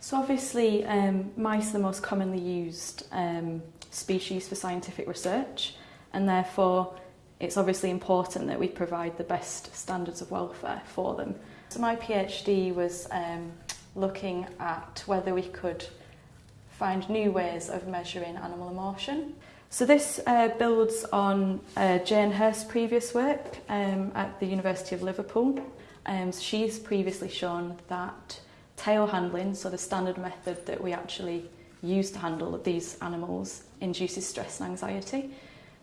So obviously um, mice are the most commonly used um, species for scientific research and therefore it's obviously important that we provide the best standards of welfare for them. So my PhD was um, looking at whether we could find new ways of measuring animal emotion. So this uh, builds on uh, Jane Hurst's previous work um, at the University of Liverpool. Um, she's previously shown that tail handling, so the standard method that we actually use to handle these animals, induces stress and anxiety.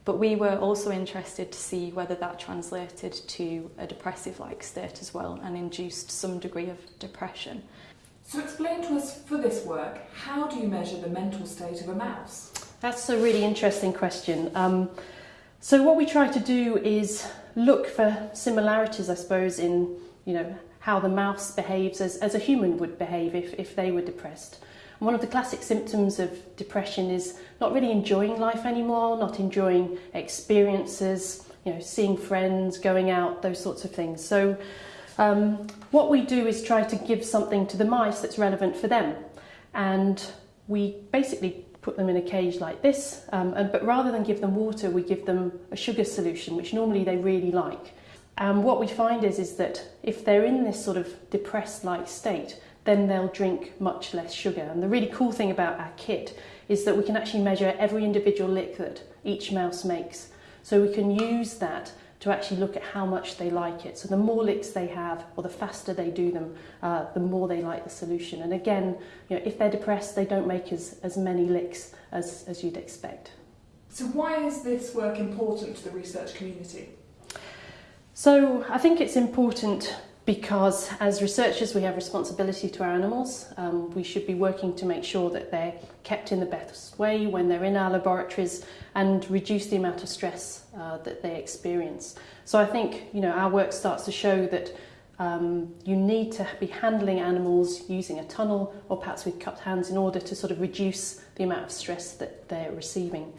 But we were also interested to see whether that translated to a depressive-like state as well and induced some degree of depression. So explain to us for this work, how do you measure the mental state of a mouse? That's a really interesting question. Um, so what we try to do is look for similarities, I suppose, in you know how the mouse behaves as, as a human would behave if, if they were depressed. And one of the classic symptoms of depression is not really enjoying life anymore, not enjoying experiences, you know, seeing friends, going out, those sorts of things. So um, what we do is try to give something to the mice that's relevant for them. And we basically put them in a cage like this, um, and, but rather than give them water, we give them a sugar solution, which normally they really like. And what we find is, is that if they're in this sort of depressed-like state, then they'll drink much less sugar. And the really cool thing about our kit is that we can actually measure every individual lick that each mouse makes. So we can use that to actually look at how much they like it. So the more licks they have, or the faster they do them, uh, the more they like the solution. And again, you know, if they're depressed, they don't make as, as many licks as, as you'd expect. So why is this work important to the research community? So I think it's important because as researchers we have responsibility to our animals. Um, we should be working to make sure that they're kept in the best way when they're in our laboratories and reduce the amount of stress uh, that they experience. So I think you know our work starts to show that um, you need to be handling animals using a tunnel or perhaps with cupped hands in order to sort of reduce the amount of stress that they're receiving.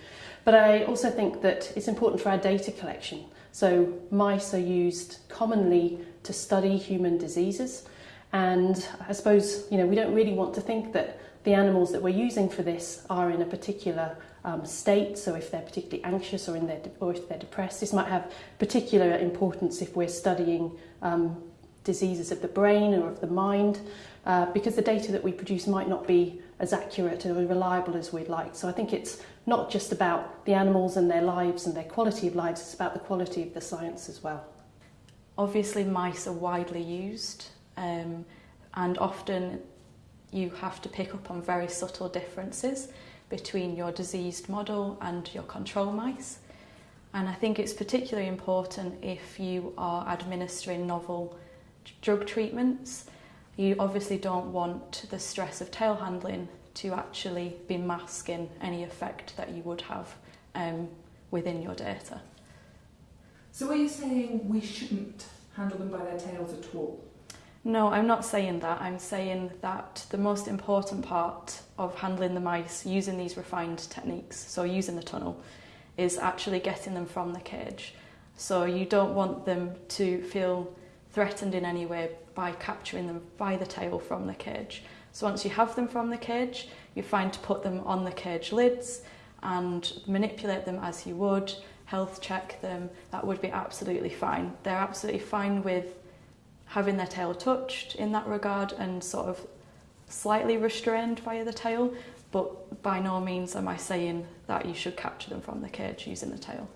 But I also think that it's important for our data collection. So mice are used commonly to study human diseases. And I suppose, you know, we don't really want to think that the animals that we're using for this are in a particular um, state. So if they're particularly anxious or, in their or if they're depressed, this might have particular importance if we're studying um, diseases of the brain or of the mind, uh, because the data that we produce might not be as accurate or reliable as we'd like. So I think it's not just about the animals and their lives and their quality of lives, it's about the quality of the science as well. Obviously mice are widely used um, and often you have to pick up on very subtle differences between your diseased model and your control mice. And I think it's particularly important if you are administering novel drug treatments. You obviously don't want the stress of tail handling to actually be masking any effect that you would have um, within your data. So are you saying we shouldn't handle them by their tails at all? No, I'm not saying that. I'm saying that the most important part of handling the mice using these refined techniques, so using the tunnel, is actually getting them from the cage. So you don't want them to feel threatened in any way by capturing them by the tail from the cage. So once you have them from the cage, you're fine to put them on the cage lids and manipulate them as you would, health check them, that would be absolutely fine. They're absolutely fine with having their tail touched in that regard and sort of slightly restrained via the tail, but by no means am I saying that you should capture them from the cage using the tail.